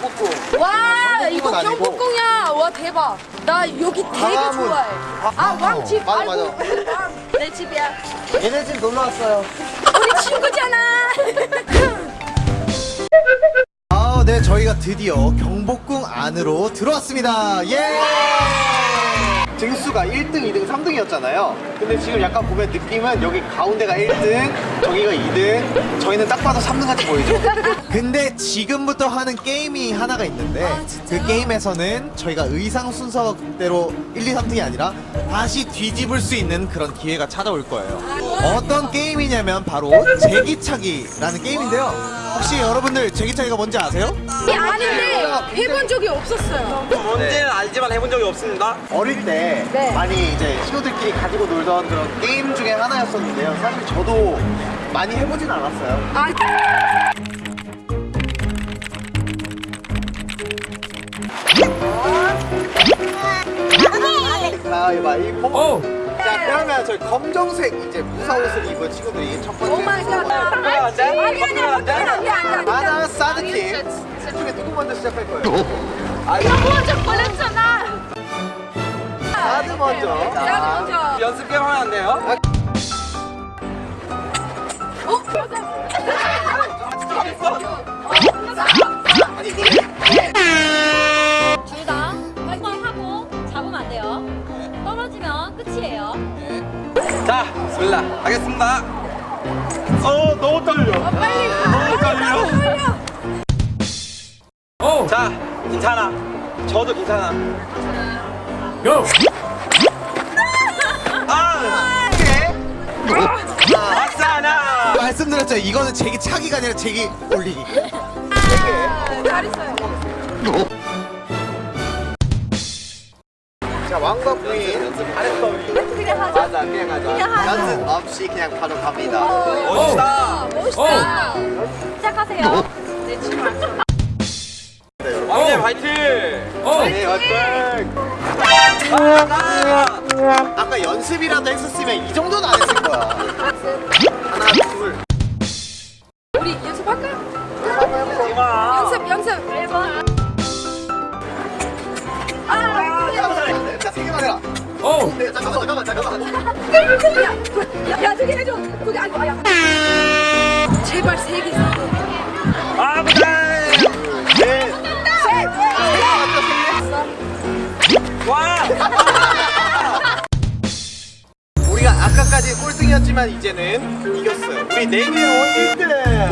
꽁꽁. 와 이거 경복궁이야. 와 대박. 나 여기 되게 아, 좋아해. 아, 아 왕집. 맞아 맞아. 아이고, 내 집이야. 얘네 집 놀러 왔어요. 우리 친구잖아. 아, 네 저희가 드디어 경복궁 안으로 들어왔습니다. 예. 등수가 1등, 2등, 3등이었잖아요. 근데 지금 약간 보면 느낌은 여기 가운데가 1등, 저기가 2등, 저희는 딱 봐도 3등 같이 보이죠? 근데 지금부터 하는 게임이 하나가 있는데 그 게임에서는 저희가 의상 순서대로 1, 2, 3등이 아니라 다시 뒤집을 수 있는 그런 기회가 찾아올 거예요. 어떤 게임이냐면 바로 제기차기라는 게임인데요. 혹시 여러분들 제기차기가 뭔지 아세요? 아닌데 해본 적이 없었어요. 뭔지는 알지만 해본 적이 없습니다. 어릴 때 네. 많이 이제 친구들끼리 가지고 놀던 그런 게임 중에 하나였었는데요. 사실 저도 많이 해보진 않았어요. 아, 가위바위보. 자 그러면 저희 검정색 이제 무사 옷을 입은 친구들이 첫 번째 oh my god. 안 돼? 아니 아니야, 안 돼? 안 돼, 안 돼, 안 돼. 하나 사드 팀. 셋 중에 누구 먼저 시작할 거예요? 먼저 걸렸잖아. 사드 먼저. 나도 자, 먼저. 연습 게임 하면 안 돼요? 둘 자, 스밀라 하겠습니다. 어, 너무 떨려. 빨리 너무 떨려. 떨려. 자, 괜찮아. 저도 괜찮아. 아, 오케이. 아싸나. 말씀드렸죠. 이거는 제기 차기가 아니라 제기 올리기. 잘했어요. 없이 그냥 바로 갑니다. 멋있다. 멋있다. 시작하세요. 내 친구. 왕님 파이팅. 네, 화이팅! 아, 아까 연습이라도 했었으면 이 정도는 안 했을 거야. 하나, 둘. 제발 세 개. 아, 못해. 네. 셋. 와. 우리가 아까까지 꼴등이었지만 이제는 이겼어요. 우리 네 개로 1등.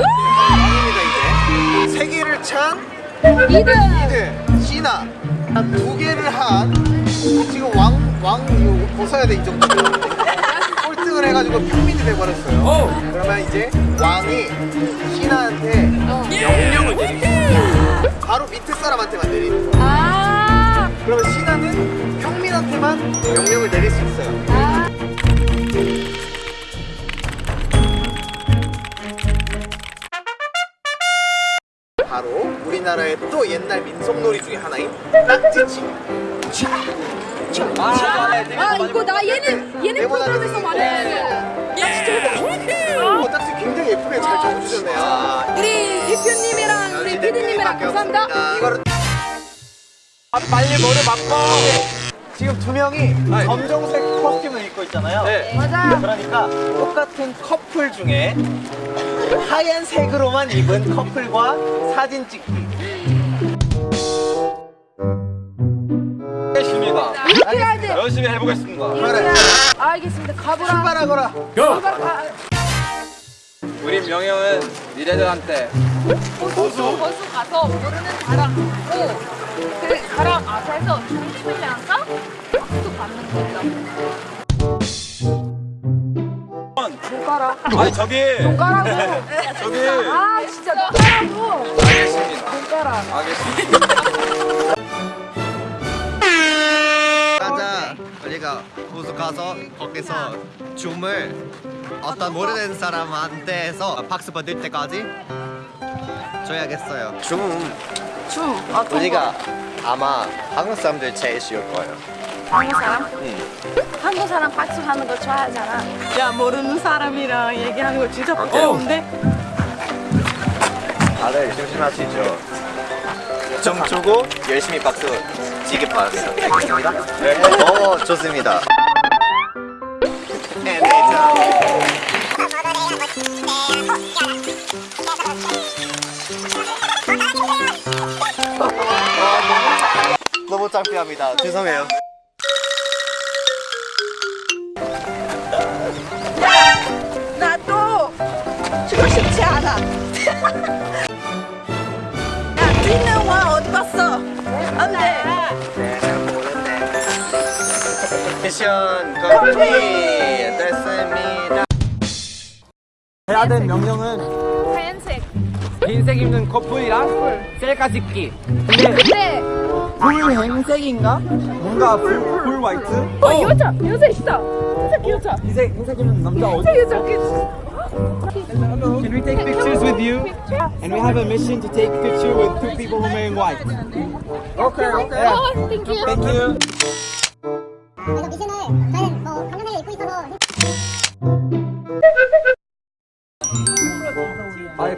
왕입니다, 이제. 세 개를 찬 2등. 2등. 신아. 두 개를 한 지금 왕, 왕 이거 벗어야 돼, 이 정도. 꼴등을 해가지고 평민이 돼버렸어요. 그러면 이제 왕이 신아한테 명령을 내리겠습니다. 바로 밑에 사람한테만 내리는 거예요. 아. 그러면 신하는 평민한테만 명령을 내릴 수 있어요. 아. 바로 우리나라의 또 옛날 민속놀이 중에 하나인 딱지치. 아, 이거 나 얘는 얘는 프로그램에서 말했는데. 야, 진짜. 어, 딱지 굉장히 예쁘게 잘 적어주셨네요. 우리 대표님이랑 우리 피디님이랑 감사합니다. 이거를 아, 빨리 머리 바꿔. 지금 두 명이 아이. 검정색 코스튬을 입고 있잖아요. 네. 맞아. 그러니까 똑같은 커플 중에 하얀색으로만 입은 커플과 사진 찍기. 알겠습니다. 이렇게 해야 돼. 열심히 해보겠습니다. 그래. 알겠습니다. 가보라. 출발하거라. 아, 우리 명령은 니네들한테 보수 보수 가서 모르는 사람 오그 사람 앞에서 춤추면서 박수 받는 거죠. 손가락. 아니 저기 손가락으로. 저기 아, 진짜 손가락으로. 알겠습니다. 손가락. 알겠습니다. 호수 가서 거기서 춤을 어떤 모르는 사람한테서 박수 받을 때까지 줘야겠어요 춤 춤. 어떤 우리가 아마 한국 사람들 제일 쉬울 거예요 한국 사람? 한국 사람 박수 하는 거 좋아하잖아. 야 모르는 사람이랑 얘기하는 거 진짜 부끄러운데 다들 조심하시죠 좀 주고 열심히 박수 찌개 파겠습니다. 네. 어, 좋습니다. 너무 창피합니다. 죄송해요. 나도 주고 싶지 않아. 야, 뛰는 와 어디 갔어? 안 돼. 미션 complete 됐습니다. 해야 될 명령은 하얀색. 흰색 입는 커플이랑 셀카 찍기. 근데 불행색인가? 뭔가 불, 불 화이트? 어 여자 여자 있다. 흰색 여자. 흰색, 흰색이면 남자 어디? 흰색 여자. Can we take pictures with you? And we have a mission to take picture with two people who are wearing white. 오케이, 오케이. 어, 땡큐. Thank you. 그래서 미션을 저희는 뭐 강남에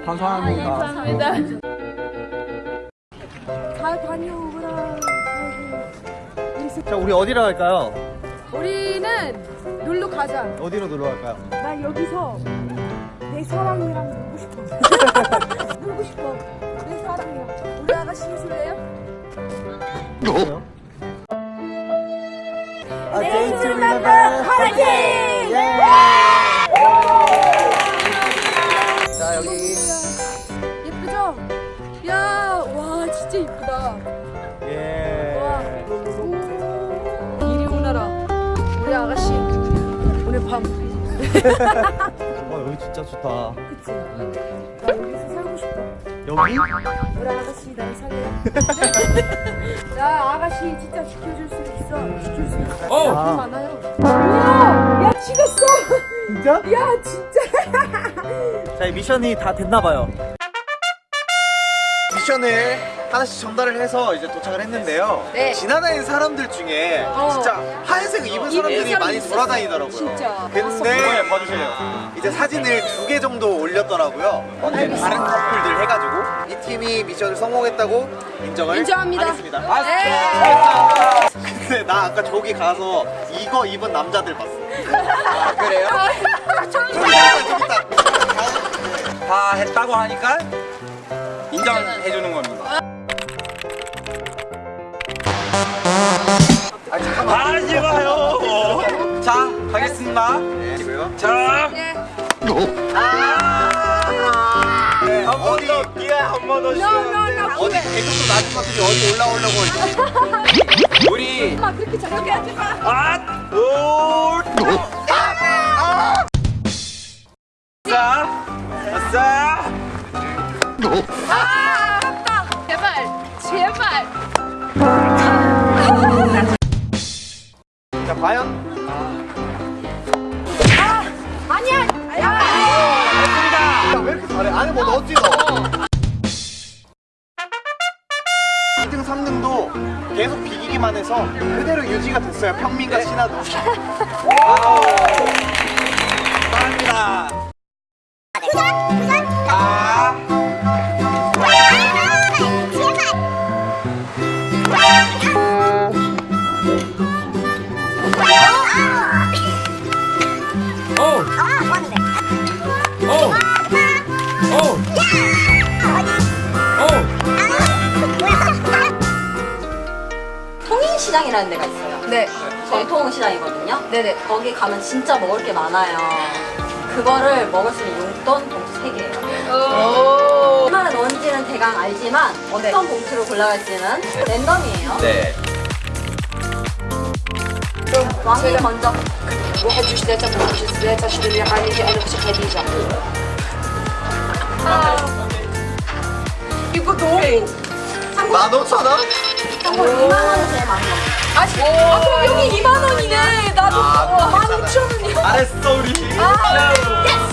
감사합니다. 감사합니다. 잘 다녀오라. 자, 우리 어디로 갈까요? 우리는 놀러 가자. 어디로 놀러 갈까요? 나 여기서 내 사랑이랑 놀고 싶어. 놀고 싶어. 내 사랑이랑. 우리 아가씨 해줄래요? 아, 네, 데이트 리멤버 화이팅! 밤. 어, 여기 진짜 좋다. 그치? 나 여기서 살고 싶다. 여기? 우리 아가씨 날 살래. 나 아가씨 진짜 지켜줄 수 있어. 지킬 수 있어. 어. 돈 많아요. 우와! 야, 찍었어! 진짜? 야, 진짜! 자, 이 미션이 다 됐나봐요. 미션을 하나씩 전달을 해서 이제 도착을 했는데요. 네. 지나다니는 사람들 중에 어. 진짜 하얀색 입은 사람들이 많이 있었어. 돌아다니더라고요. 진짜. 근데 봐주세요. 이제 사진을 두 개 정도 올렸더라고요. 어제 다른 커플들 해가지고 이 팀이 미션을 성공했다고 인정을 인정합니다. 하겠습니다. 네. 근데 나 아까 저기 가서 이거 입은 남자들 봤어. 아, 그래요? 저기 있다, 저기 있다. 다 했다고 하니까 인정해주는 겁니다. 아. 하지 마요. 자, 가겠습니다. 지고요. 자, 네. 어디 기회 한번 더 No, no, no. 어디 개그도 낮은 것들이 어디 올라오려고 우리 마, 그렇게 잘하게 하지 마. 아, 오, 자, 아싸. 아, 아깝다. 제발, 제발. 자 과연 아니야. 야. 야, 왜 이렇게 잘해? 안에 뭐 넣었지 너? 2등 3등도 계속 비기기만 해서 그대로 유지가 됐어요 평민과 신하도 감사합니다. 시장이라는 데가 있어요. 네. 전통 시장이거든요. 네네. 거기 가면 진짜 먹을 게 많아요. 그거를 먹을 수 있는 용돈 봉투 3개예요. 오. 얼마나 넣은지는 대강 알지만 네. 어떤 봉투를 골라갈지는 랜덤이에요. 네. 왕이 먼저 이거 너무. 15,000원? 정말 2만 원을 제일 많이 먹어요. 아, 지- 아, 그럼 여기 2만 원이네. 나도 아, 만 그럼 5천 원이야. 잘했어 우리 아, 예스.